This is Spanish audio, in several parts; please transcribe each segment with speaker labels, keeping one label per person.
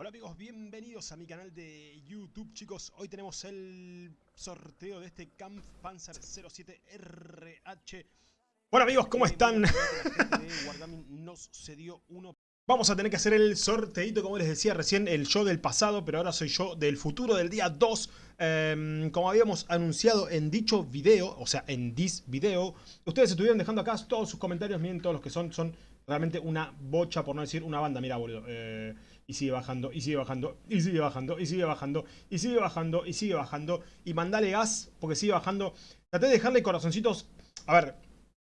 Speaker 1: Hola amigos, bienvenidos a mi canal de YouTube chicos. Hoy tenemos el sorteo de este Kampf Panzer 07 RH. Bueno amigos, ¿cómo están? nos cedió uno. Vamos a tener que hacer el sorteito, como les decía recién, el yo del pasado, pero ahora soy yo del futuro del día 2. Em, como habíamos anunciado en dicho video, o sea, en this video, ustedes estuvieron dejando acá todos sus comentarios, miren todos los que son, son realmente una bocha, por no decir una banda, mira boludo. Eh, y sigue bajando, y sigue bajando, y sigue bajando, y sigue bajando, y sigue bajando, y sigue bajando. Y mandale gas, porque sigue bajando. Traté de dejarle corazoncitos. A ver,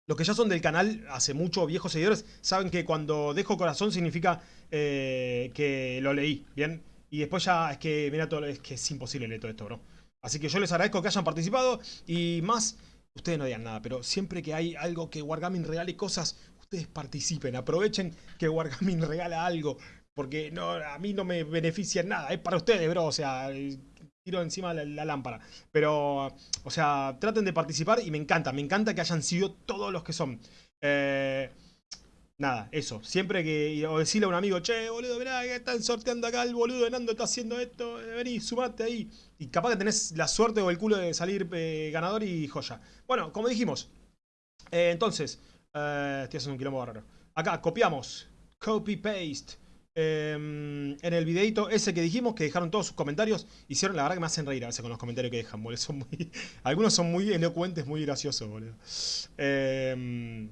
Speaker 1: los que ya son del canal hace mucho, viejos seguidores, saben que cuando dejo corazón significa eh, que lo leí, ¿bien? Y después ya es que, mira, todo, es que es imposible leer todo esto, bro. Así que yo les agradezco que hayan participado y más, ustedes no digan nada, pero siempre que hay algo que Wargaming regale cosas, ustedes participen, aprovechen que Wargaming regala algo. Porque no, a mí no me beneficia nada. Es para ustedes, bro. O sea, tiro encima la, la, lámpara. Pero, o sea, traten de participar y me encanta. Me encanta que hayan sido todos los que son. Eh, nada, eso. Siempre que... O decirle a un amigo, che, boludo, mirá que están sorteando acá el boludo de Nando está haciendo esto. Vení, sumate ahí. Y capaz que tenés la suerte o el culo de salir eh, ganador y joya. Bueno, como dijimos. Eh, entonces, estoy haciendo un quilombo raro. Acá, copiamos. Copy, paste. Em, en el videito ese que dijimos, que dejaron todos sus comentarios, hicieron, la verdad que me hacen reír a veces con los comentarios que dejan, boludo. Algunos son muy elocuentes, muy graciosos, boludo. Em,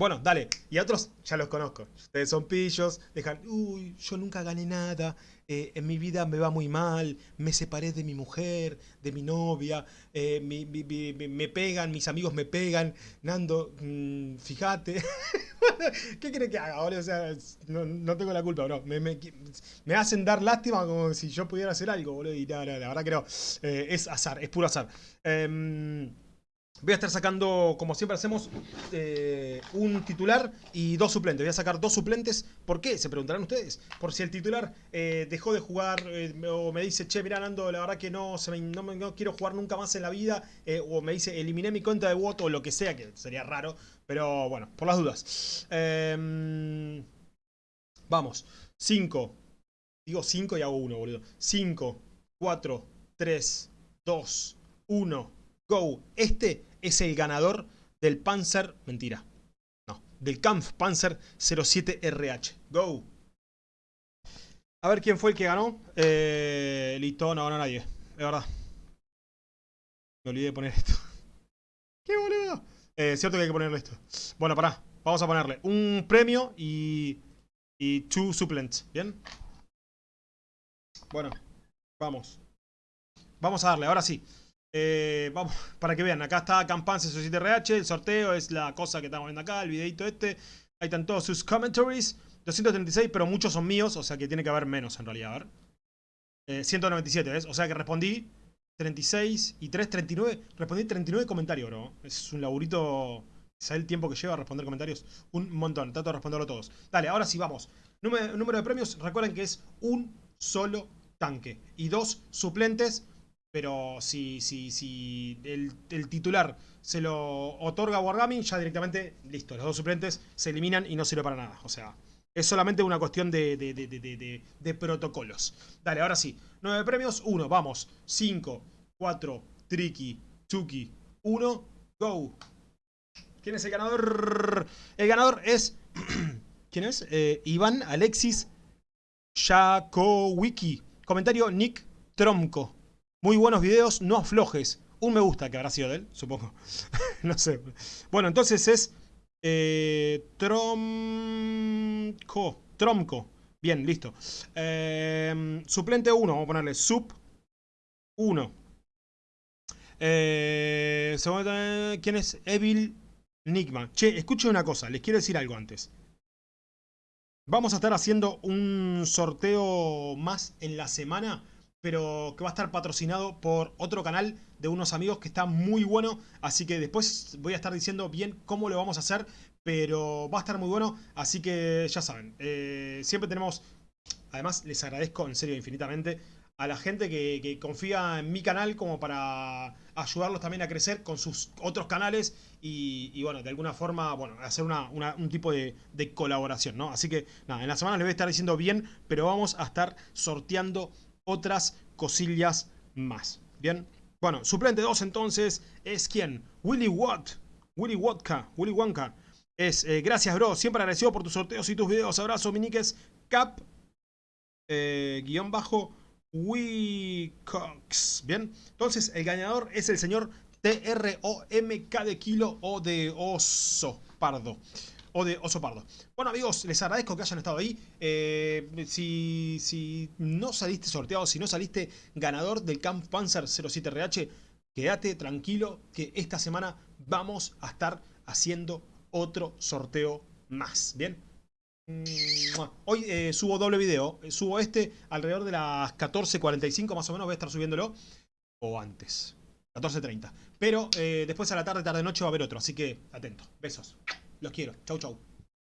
Speaker 1: bueno, dale. Y a otros ya los conozco. Ustedes son pillos, dejan, uy, yo nunca gané nada, eh, en mi vida me va muy mal, me separé de mi mujer, de mi novia, eh, me pegan, mis amigos me pegan, Nando, mmm, fíjate. ¿Qué quiere que haga, boludo? O sea, no, tengo la culpa, bro. Me, hacen dar lástima como si yo pudiera hacer algo, boludo. Y la verdad que no. Eh, es azar, es puro azar. Voy a estar sacando, como siempre hacemos, eh, un titular y dos suplentes. Voy a sacar dos suplentes. ¿Por qué? Se preguntarán ustedes. Por si el titular eh, dejó de jugar o me dice, che, mira, Nando, la verdad que no, no, quiero jugar nunca más en la vida. o me dice, eliminé mi cuenta de voto o lo que sea, que sería raro. Pero bueno, por las dudas. Em, vamos. 5. Digo 5 y hago 1, boludo. 5, 4, 3, 2, 1. Go. Este es el ganador del Panzer... Mentira. No. Del Kampf Panzer 07RH. Go. A ver quién fue el que ganó. Eh, listo, no ganó nadie. Es verdad. Me olvidé de poner esto. ¡Qué boludo! Eh, cierto que hay que ponerle esto. Bueno, pará. Vamos a ponerle un premio y... Y two supplents. ¿Bien? Bueno. Vamos. Vamos a darle. Ahora sí. Eh, vamos, para que vean. Acá está Campan 7 RH. El sorteo es la cosa que estamos viendo acá. El videito este. Ahí están todos sus commentaries. 236, pero muchos son míos. O sea que tiene que haber menos en realidad. A ver. Eh, 197, ¿ves? O sea que respondí 36 y 3, 39. Respondí 39 comentarios, bro. Es un laburito. ¿Sabes el tiempo que lleva a responder comentarios? Un montón. Trato de responderlo todos. Dale, ahora sí, vamos. Número, número de premios, recuerden que es un solo tanque. Y dos suplentes. Pero si, si, si el, titular se lo otorga a Wargaming, ya directamente, listo. Los dos suplentes se eliminan y no sirve para nada. O sea, es solamente una cuestión de, de, de, de protocolos. Dale, ahora sí. 9 premios, 1, vamos. 5, 4, Tricky, Chucky, 1, go. ¿Quién es el ganador? El ganador es... ¿Quién es? Eh, Iván Alexis Jakowiki. Comentario Nick Tromco. Muy buenos videos, no aflojes. Un me gusta que habrá sido de él, supongo. no sé. Bueno, entonces es... Eh, Tromco. Tromco. Bien, listo. Eh, suplente 1, vamos a ponerle sub 1. Eh, ¿Quién es? Evil Nigma. Che, escuche una cosa, les quiero decir algo antes. Vamos a estar haciendo un sorteo más en la semana, pero que va a estar patrocinado por otro canal de unos amigos que está muy bueno. Así que después voy a estar diciendo bien cómo lo vamos a hacer, pero va a estar muy bueno. Así que ya saben, eh, siempre tenemos... Además, les agradezco en serio infinitamente a la gente que, confía en mi canal como para ayudarlos también a crecer con sus otros canales y, bueno, de alguna forma, bueno, hacer un tipo de, colaboración, ¿no? Así que nada, en la semana les voy a estar diciendo bien, pero vamos a estar sorteando otras cosillas más, ¿bien? Bueno, suplente 2 entonces es quien? Willy Watt, Willy Wodka, Willy Wonka. Es, eh, gracias bro, siempre agradecido por tus sorteos y tus videos. Abrazo, miniques, cap, eh, guion bajo, Wicox. Bien, entonces el ganador es el señor T-R-O-M-K de kilo o de oso pardo. O de oso pardo. Bueno amigos, les agradezco que hayan estado ahí. Eh, si, si no saliste sorteado, si no saliste ganador del Camp Panzer 07RH, quédate tranquilo que esta semana vamos a estar haciendo otro sorteo más. Bien, Hoy eh, subo doble video. Subo este alrededor de las 14.45 más o menos. Voy a estar subiéndolo. O antes. 14.30. Pero eh, después a la tarde, tarde, noche va a haber otro. Así que atento. Besos. Los quiero. Chau, chau.